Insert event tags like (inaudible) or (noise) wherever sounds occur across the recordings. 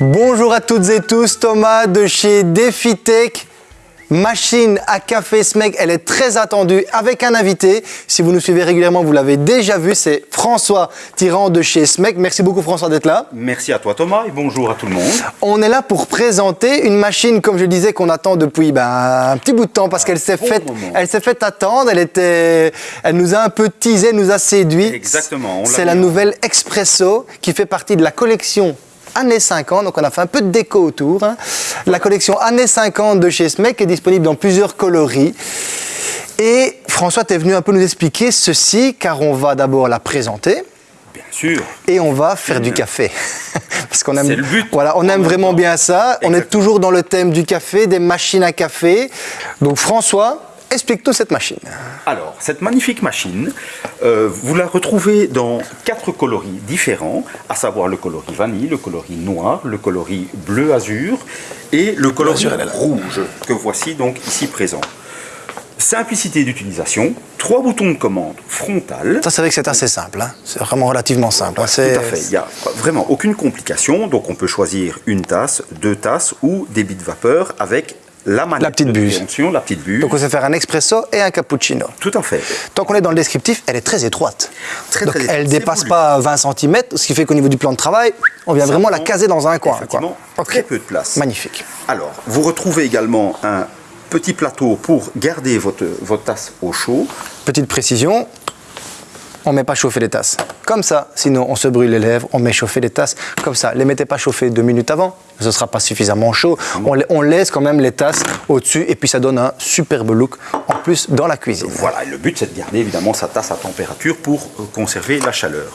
Bonjour à toutes et tous, Thomas de chez DefiTech. Machine à café SMEC, elle est très attendue avec un invité. Si vous nous suivez régulièrement, vous l'avez déjà vu, c'est François Tirant de chez SMEC. Merci beaucoup François d'être là. Merci à toi Thomas et bonjour à tout le monde. On est là pour présenter une machine, comme je disais, qu'on attend depuis ben, un petit bout de temps parce qu'elle s'est bon faite, elle s'est attendre. Elle était, elle nous a un peu teasé, nous a séduit. Exactement, C'est l'a nouvelle Expresso qui fait partie de la collection années 50, donc on a fait un peu de déco autour. hein. La collection années 50 de chez SMEC est disponible dans plusieurs coloris. Et François, tu es venu un peu nous expliquer ceci, car on va d'abord la présenter Bien sûr. et on va faire du café. (laughs) Parce qu'on aime, le but. Voilà, on aime vraiment bien ça. On est toujours dans le thème du café, des machines à café. Donc François, explique-nous cette machine. Alors, cette magnifique machine, euh, vous la retrouvez dans quatre coloris différents, à savoir le coloris vanille, le coloris noir, le coloris bleu azur et le coloris rouge, que voici donc ici présent. Simplicité d'utilisation, trois boutons de commande frontal. Ça, c'est vrai que c'est assez simple. hein. C'est vraiment relativement simple. hein. Tout à fait. Il n'y a vraiment aucune complication. Donc, on peut choisir une tasse, deux tasses ou des bits de vapeur avec la manette La petite buse. la petite buse. Donc on sait faire un expresso et un cappuccino. Tout à fait. Tant qu'on est dans le descriptif, elle est très étroite. Très, Donc très étroite. elle C'est dépasse pas 20 cm, ce qui fait qu'au niveau du plan de travail, on vient vraiment la caser dans un coin. quoi. Très peu de place. Magnifique. Alors, vous retrouvez également un petit plateau pour garder votre, votre tasse au chaud. Petite précision, on ne met pas chauffer les tasses. Comme ça, sinon on se brûle les lèvres, on met chauffer les tasses. Comme ça, les mettez pas chauffer deux minutes avant, ce ne sera pas suffisamment chaud. On, la- on laisse quand même les tasses au-dessus et puis ça donne un superbe look en plus dans la cuisine. Voilà, et le but c'est de garder évidemment sa tasse à température pour euh, conserver la chaleur.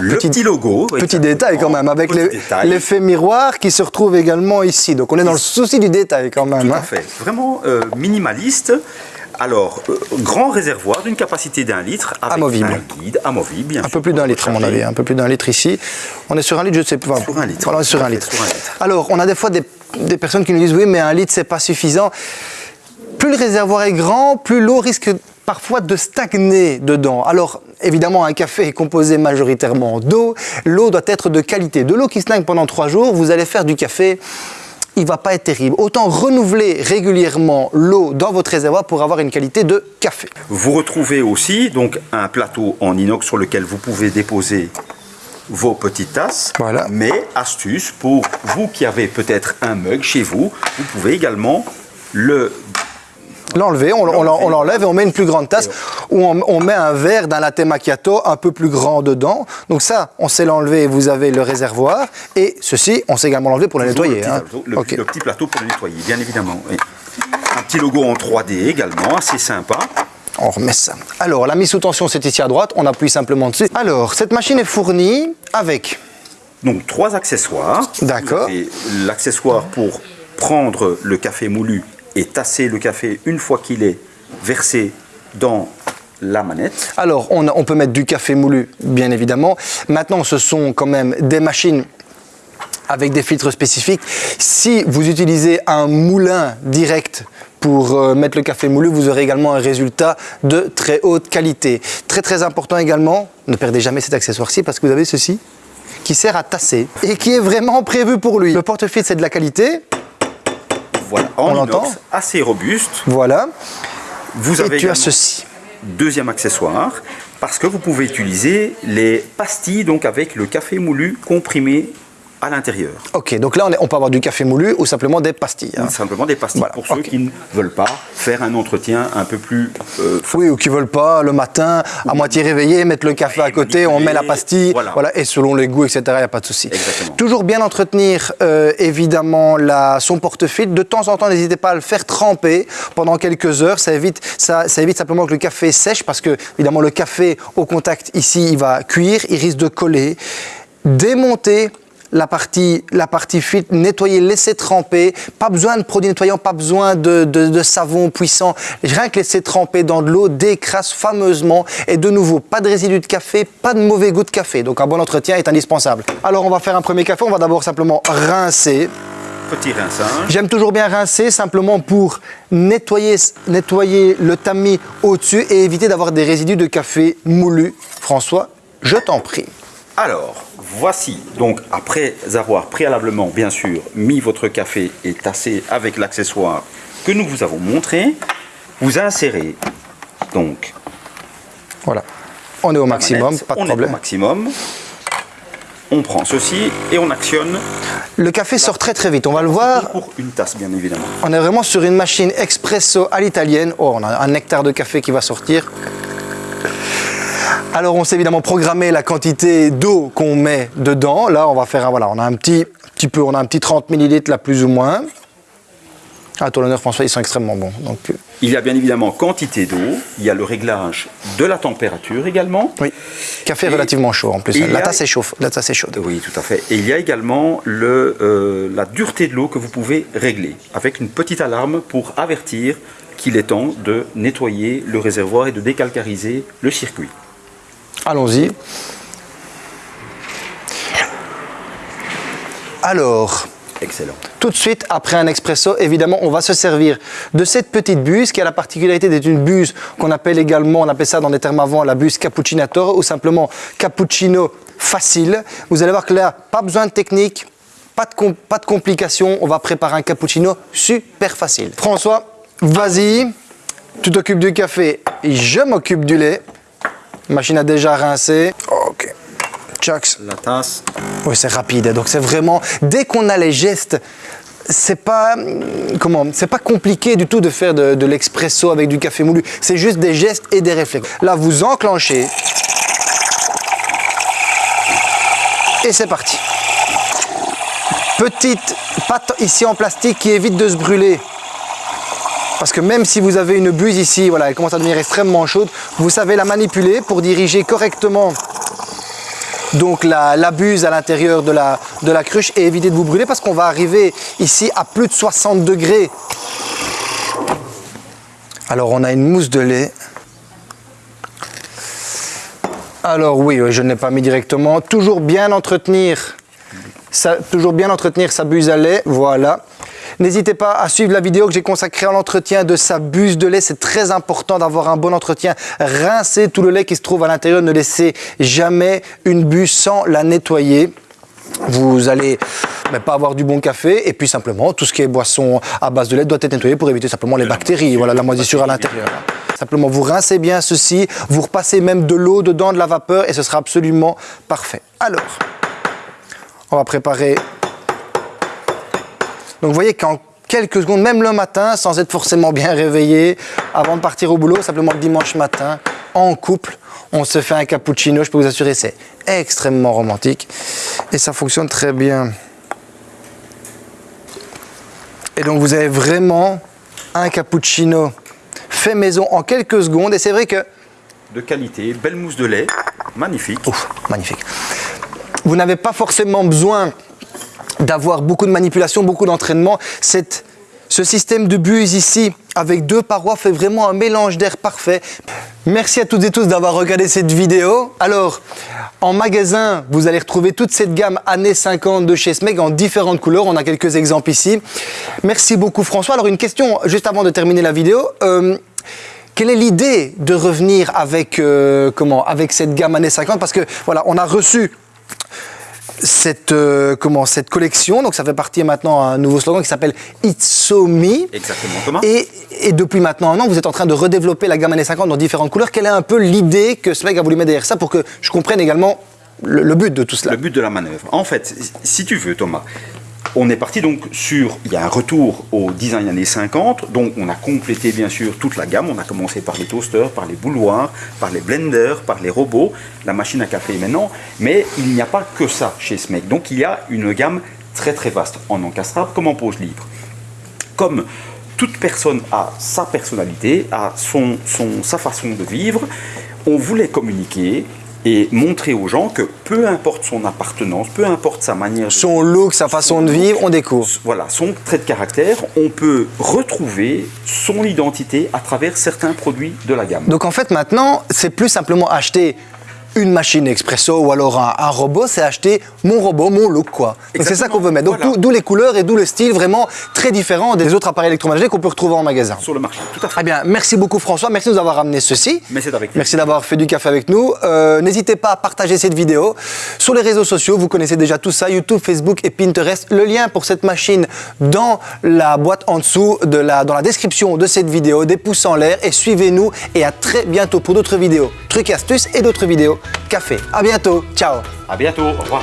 Le Petit- petit, logo. Petit détail quand même, avec l'effet miroir qui se retrouve également ici. Donc on est dans le souci du détail quand même. Tout hein. à fait. Vraiment euh, minimaliste. Alors, euh, grand réservoir d'une capacité d'un litre avec Amovible. un guide amovible, bien Un sûr, peu plus d'un litre à mon avis, un peu plus d'un litre ici. On est sur un litre, je ne sais pas. Sur un litre. Voilà, on est sur un litre. sur un litre. Alors, on a des fois des, des personnes qui nous disent oui, mais un litre, c'est pas suffisant. Plus le réservoir est grand, plus l'eau risque parfois de stagner dedans. Alors, évidemment, un café est composé majoritairement d'eau. L'eau doit être de qualité. De l'eau qui stagne pendant trois jours, vous allez faire du café. Il va pas être terrible. Autant renouveler régulièrement l'eau dans votre réservoir pour avoir une qualité de café. Vous retrouvez aussi donc un plateau en inox sur lequel vous pouvez déposer vos petites tasses. Voilà. Mais astuce pour vous qui avez peut-être un mug chez vous, vous pouvez également le L'enlever, on, on l'en- on l'enlève et on met une plus grande tasse où on, on met un verre d'un latte macchiato un peu plus grand dedans. Donc ça, on sait l'enlever et vous avez le réservoir. Et ceci, on sait également l'enlever pour le nettoyer. le petit, hein. plateau, le, petit plateau pour le nettoyer, bien évidemment. oui. Un petit logo en 3D également, assez sympa. On remet ça. Alors, la mise sous tension, c'est ici à droite. On appuie simplement dessus. Alors, cette machine est fournie avec Donc trois accessoires. D'accord. L'accessoire pour prendre le café moulu et tasser le café une fois qu'il est versé dans la manette. Alors, on, peut mettre du café moulu, bien évidemment. Maintenant, ce sont quand même des machines avec des filtres spécifiques. Si vous utilisez un moulin direct pour euh, mettre le café moulu, vous aurez également un résultat de très haute qualité. Très très important également, ne perdez jamais cet accessoire-ci parce que vous avez ceci qui sert à tasser et qui est vraiment prévu pour lui. Le porte-filtre, c'est de la qualité. Voilà, On en l'entend inox, assez robuste. Voilà. Vous Et avez tu as également ceci. deuxième accessoire parce que vous pouvez utiliser les pastilles donc avec le café moulu comprimé à l'intérieur. Ok, donc là, on, est- on peut avoir du café moulu ou simplement des pastilles. hein. Simplement des pastilles Voilà, pour ceux qui ne veulent pas faire un entretien un peu plus euh, Oui, ou qui veulent pas le matin, à moitié réveillé, mettre le café à côté, on met la pastille, voilà. voilà. et selon les goûts, etc., il n'y a pas de souci. Exactement. Toujours bien entretenir, euh, évidemment, la, son porte-filtre. De temps en temps, n'hésitez pas à le faire tremper pendant quelques heures. Ça évite, ça, ça évite simplement que le café sèche, parce que, évidemment, le café au contact, ici, il va cuire, il risque de coller. Démonter la partie, la partie filtre, nettoyer, laisser tremper. Pas besoin de produits nettoyants, pas besoin de, de- de savon puissant. Rien que laisser tremper dans de l'eau décrasse fameusement. Et de nouveau, pas de résidus de café, pas de mauvais goût de café. Donc un bon entretien est indispensable. Alors on va faire un premier café. On va d'abord simplement rincer. petit rinçage. J'aime toujours bien rincer simplement pour nettoyer, nettoyer le tamis au-dessus et éviter d'avoir des résidus de café moulu. François, je t'en prie. Alors, voici. Donc, après avoir préalablement, bien sûr, mis votre café et tassé avec l'accessoire que nous vous avons montré, vous insérez donc. Voilà. On est au maximum, pas de on problème. Est au maximum. On prend ceci et on actionne. Le café sort très très vite, on va le voir. Pour une tasse, bien évidemment. On est vraiment sur une machine expresso à l'italienne. Oh, on a un nectar de café qui va sortir. Alors on sait évidemment programmer la quantité d'eau qu'on met dedans. Là, on va faire un, voilà, on a un petit, petit peu, on a un petit 30 ml là plus ou moins. Ah, ton honneur François, ils sont extrêmement bons. Donc, euh, il y a bien évidemment quantité d'eau, il y a le réglage de la température également. Oui, café Et- relativement chaud en plus. La a- tasse est chaude. La tasse est chaude. Oui, tout à fait. Et il y a également le, euh, la dureté de l'eau que vous pouvez régler avec une petite alarme pour avertir qu'il est temps de nettoyer le réservoir et de décalcariser le circuit. Allons-y. Alors, Excellent. tout de suite, après un expresso, évidemment, on va se servir de cette petite buse qui a la particularité d'être une buse qu'on appelle également, on appelle ça dans les termes avant, la buse cappuccinator ou simplement cappuccino facile. Vous allez voir que là, pas besoin de technique, pas de, pas de complications, on va préparer un cappuccino super facile. François, vas-y, tu t'occupes du café, je m'occupe du lait. Machine a déjà rincé. Ok. Chucks. La tasse. Oui, c'est rapide. Donc c'est vraiment dès qu'on a les gestes, c'est pas comment, c'est pas compliqué du tout de faire de, de l'expresso avec du café moulu. C'est juste des gestes et des réflexes. Là, vous enclenchez et c'est parti. Petite pâte ici en plastique qui évite de se brûler. Parce que même si vous avez une buse ici, voilà, elle commence à devenir extrêmement chaude, vous savez la manipuler pour diriger correctement donc la, la buse à l'intérieur de la, de la cruche et éviter de vous brûler parce qu'on va arriver ici à plus de 60 degrés. Alors on a une mousse de lait. Alors oui, je ne l'ai pas mis directement. Toujours bien entretenir, toujours bien entretenir sa buse à lait, voilà. N'hésitez pas à suivre la vidéo que j'ai consacrée à l'entretien de sa buse de lait. C'est très important d'avoir un bon entretien. Rincez tout le lait qui se trouve à l'intérieur. Ne laissez jamais une buse sans la nettoyer. Vous allez mais pas avoir du bon café et puis simplement tout ce qui est boisson à base de lait doit être nettoyé pour éviter simplement les bactéries, voilà la moisissure à l'intérieur. Simplement vous rincez bien ceci, vous repassez même de l'eau dedans, de la vapeur et ce sera absolument parfait. Alors, on va préparer donc vous voyez qu'en quelques secondes, même le matin, sans être forcément bien réveillé, avant de partir au boulot, simplement le dimanche matin, en couple, on se fait un cappuccino, je peux vous assurer, c'est extrêmement romantique. Et ça fonctionne très bien. Et donc vous avez vraiment un cappuccino fait maison en quelques secondes. Et c'est vrai que De qualité, belle mousse de lait, magnifique. Ouf, magnifique. Vous n'avez pas forcément besoin d'avoir beaucoup de manipulation, beaucoup d'entraînement. Ce système de buse ici, avec deux parois, fait vraiment un mélange d'air parfait. Merci à toutes et tous d'avoir regardé cette vidéo. Alors, en magasin, vous allez retrouver toute cette gamme années 50 de chez Smeg en différentes couleurs. On a quelques exemples ici. Merci beaucoup François. Alors, une question juste avant de terminer la vidéo. Euh, quelle est l'idée de revenir avec, euh, comment, avec cette gamme années 50 Parce que voilà, on a reçu cette, euh, comment, cette collection, donc ça fait partie maintenant d'un nouveau slogan qui s'appelle It's So Me. Exactement, Thomas. Et, et depuis maintenant un an, vous êtes en train de redévelopper la gamme années 50 dans différentes couleurs. Quelle est un peu l'idée que mec a voulu mettre derrière ça pour que je comprenne également le, le but de tout cela? Le but de la manœuvre. En fait, si tu veux, Thomas, on est parti donc sur. Il y a un retour au design années 50. Donc, on a complété bien sûr toute la gamme. On a commencé par les toasters, par les bouloirs, par les blenders, par les robots, la machine à café maintenant. Mais il n'y a pas que ça chez Smeg. Donc, il y a une gamme très très vaste en encastrable comme en pose libre. Comme toute personne a sa personnalité, a son, sa façon de vivre, on voulait communiquer et montrer aux gens que peu importe son appartenance, peu importe sa manière de Son look, sa façon de vivre, on découvre. voilà, son trait de caractère, on peut retrouver son identité à travers certains produits de la gamme. Donc en fait maintenant, c'est plus simplement acheter une machine expresso ou alors un, un robot, c'est acheter mon robot, mon look quoi. C'est ça qu'on veut mettre. Donc Voilà. d'où- les couleurs et d'où le style vraiment très différent des autres appareils électroménagers qu'on peut retrouver en magasin. Sur le marché, tout à fait. Eh bien, merci beaucoup François, merci de nous avoir ramené ceci. Avec. Merci d'avoir fait du café avec nous. Euh, N'hésitez pas à partager cette vidéo sur les réseaux sociaux. Vous connaissez déjà tout ça, YouTube, Facebook et Pinterest. Le lien pour cette machine dans la boîte en dessous, de la, dans la description de cette vidéo. Des pouces en l'air et suivez-nous. Et à très bientôt pour d'autres vidéos, trucs et astuces et d'autres vidéos café. À bientôt. Ciao. À bientôt. Au revoir.